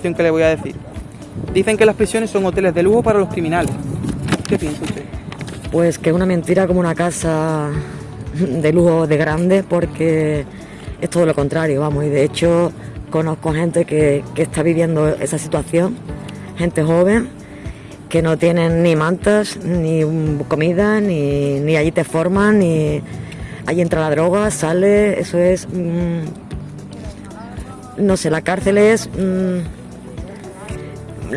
que le voy a decir. Dicen que las prisiones son hoteles de lujo para los criminales. ¿Qué piensa usted? Pues que es una mentira como una casa de lujo de grande porque es todo lo contrario, vamos, y de hecho conozco gente que, que está viviendo esa situación, gente joven que no tienen ni mantas, ni comida, ni, ni allí te forman, ni allí entra la droga, sale, eso es, mm, no sé, la cárcel es mm,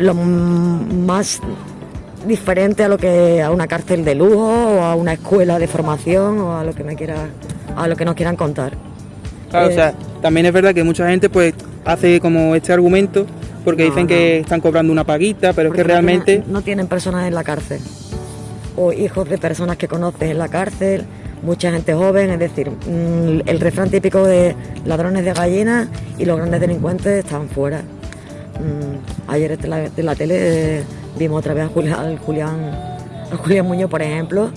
lo más diferente a lo que a una cárcel de lujo o a una escuela de formación o a lo que me quiera a lo que nos quieran contar. Claro, o Eh, sea, también es verdad que mucha gente pues hace como este argumento porque No, dicen no. que están cobrando una paguita, pero es que no realmente tienen- no tienen personas en la cárcel o hijos de personas que conoces en la cárcel, mucha gente joven, es decir, mm, el refrán típico de ladrones de gallinas y los grandes delincuentes están fuera. Mm, Ayer en la, en la tele eh, vimos otra vez a Julián, al Julián, a Julián Muñoz, por ejemplo,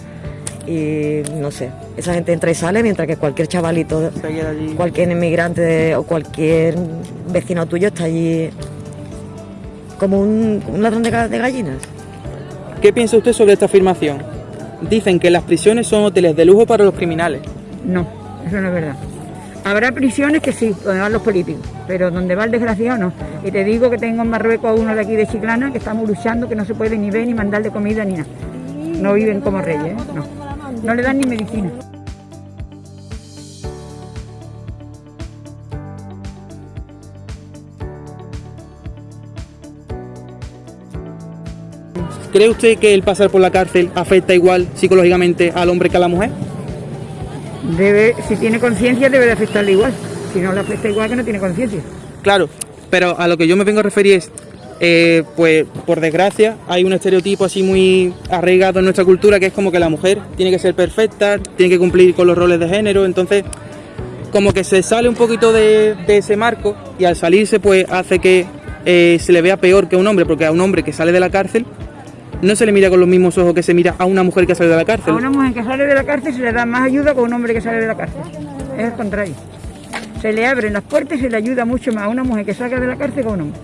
y no sé, esa gente entra y sale mientras que cualquier chavalito, cualquier inmigrante o cualquier vecino tuyo está allí como un, un ladrón de, de gallinas. ¿Qué piensa usted sobre esta afirmación? Dicen que las prisiones son hoteles de lujo para los criminales. No, eso no es verdad. Habrá prisiones que sí, donde van los políticos, pero donde va el desgraciado no. Y te digo que tengo en Marruecos a uno de aquí de Chiclana que estamos luchando, que no se puede ni ver ni mandarle comida ni nada. No viven como reyes, ¿eh? no. No le dan ni medicina. ¿Cree usted que el pasar por la cárcel afecta igual psicológicamente al hombre que a la mujer? Debe, si tiene conciencia debe de afectarle igual. Si no le afecta igual que no tiene conciencia. Claro, pero a lo que yo me vengo a referir es, eh, pues por desgracia hay un estereotipo así muy arraigado en nuestra cultura que es como que la mujer tiene que ser perfecta, tiene que cumplir con los roles de género, entonces como que se sale un poquito de, ese marco y al salirse pues hace que eh, se le vea peor que a un hombre, porque a un hombre que sale de la cárcel no se le mira con los mismos ojos que se mira a una mujer que sale de la A cárcel. una mujer que sale de la cárcel se le da más ayuda que a un hombre que sale de la cárcel. Es el contrario. Se le abren las puertas y se le ayuda mucho más a una mujer que salga de la cárcel que a un hombre.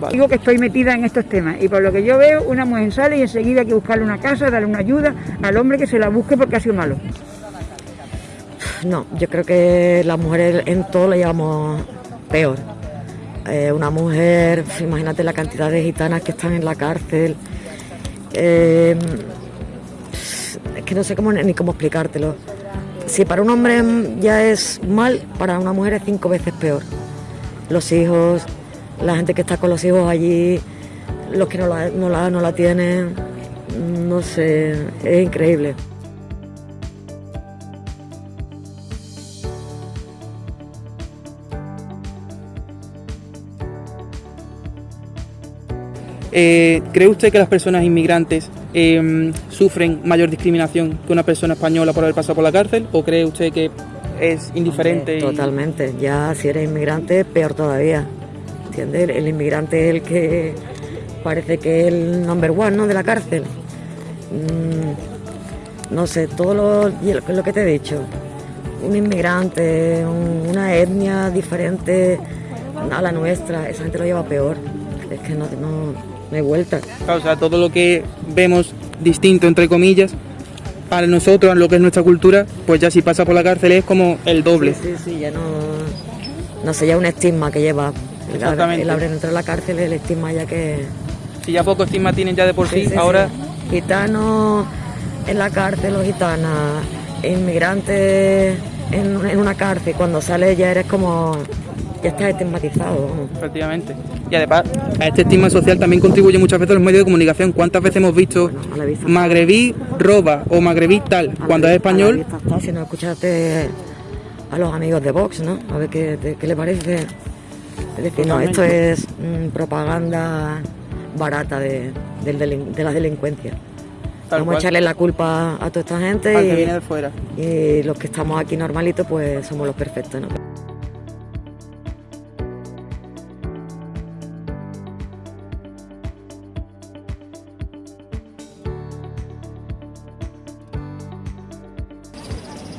Vale. Digo que estoy metida en estos temas y por lo que yo veo, una mujer sale y enseguida hay que buscarle una casa, darle una ayuda al hombre que se la busque porque ha sido malo. No, yo creo que las mujeres en todo lo llevamos peor. Eh, una mujer, imagínate la cantidad de gitanas que están en la cárcel. Eh, es que no sé cómo, ni cómo explicártelo. Si para un hombre ya es mal, para una mujer es cinco veces peor. Los hijos, la gente que está con los hijos allí, los que no la, no la, no la tienen, no sé, es increíble. Eh, ¿Cree usted que las personas inmigrantes eh, sufren mayor discriminación que una persona española por haber pasado por la cárcel? ¿O cree usted que es indiferente? Totalmente. Ya si eres inmigrante, peor todavía. ¿Entiendes? El inmigrante es el que parece que es el number one ¿no? de la cárcel. Mm, no sé, todo lo, lo, lo que te he dicho. Un inmigrante, un- una etnia diferente a la nuestra, esa gente lo lleva peor. Es que no, no, no hay vuelta. O sea, todo lo que vemos distinto, entre comillas, para nosotros, lo que es nuestra cultura, pues ya si pasa por la cárcel es como el doble. Sí, sí, sí, ya no. No sé, ya un estigma que lleva. El, Exactamente. el haber entrado en la cárcel, el estigma ya que. Si ya poco estigma tienen ya de por sí, Sí, sí, ahora sí. Gitanos en la cárcel o gitanas, inmigrantes en, en una cárcel, cuando sales ya eres como. Ya estás estigmatizado. efectivamente. Y además, a este estigma social también contribuye muchas veces los medios de comunicación. ¿Cuántas veces hemos visto Bueno, magrebí roba o magrebí tal? A Cuando es a español, está, si no escuchaste a los amigos de Vox, ¿no? A ver qué, qué le parece. Es decir, no, esto es mm, propaganda barata de, delin- de la delincuencia. Tal Vamos cual. a echarle la culpa a toda esta gente al que y- viene de fuera. y los que estamos aquí normalitos pues somos los perfectos, ¿no?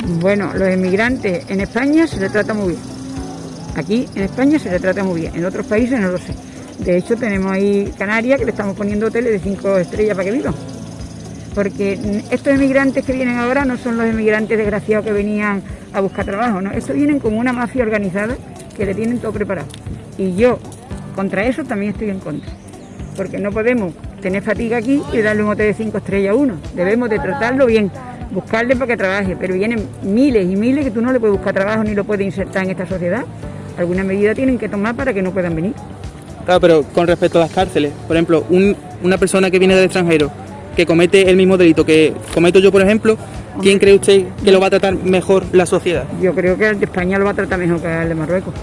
Bueno, los inmigrantes en España se les trata muy bien. Aquí en España se le trata muy bien, en otros países no lo sé. De hecho, tenemos ahí Canarias que le estamos poniendo hoteles de cinco estrellas para que vivan. Porque estos emigrantes que vienen ahora no son los emigrantes desgraciados que venían a buscar trabajo, ¿no? Estos vienen con una mafia organizada que le tienen todo preparado. Y yo, contra eso, también estoy en contra. Porque no podemos tener fatiga aquí y darle un hotel de cinco estrellas a uno. Debemos de tratarlo bien, buscarle para que trabaje. Pero vienen miles y miles que tú no le puedes buscar trabajo ni lo puedes insertar en esta sociedad. Alguna medida tienen que tomar para que no puedan venir. Claro, pero con respecto a las cárceles, por ejemplo, un- una persona que viene del extranjero, que comete el mismo delito que cometo yo, por ejemplo, ¿quién cree usted que lo va a tratar mejor la sociedad? Yo creo que el de España lo va a tratar mejor que el de Marruecos.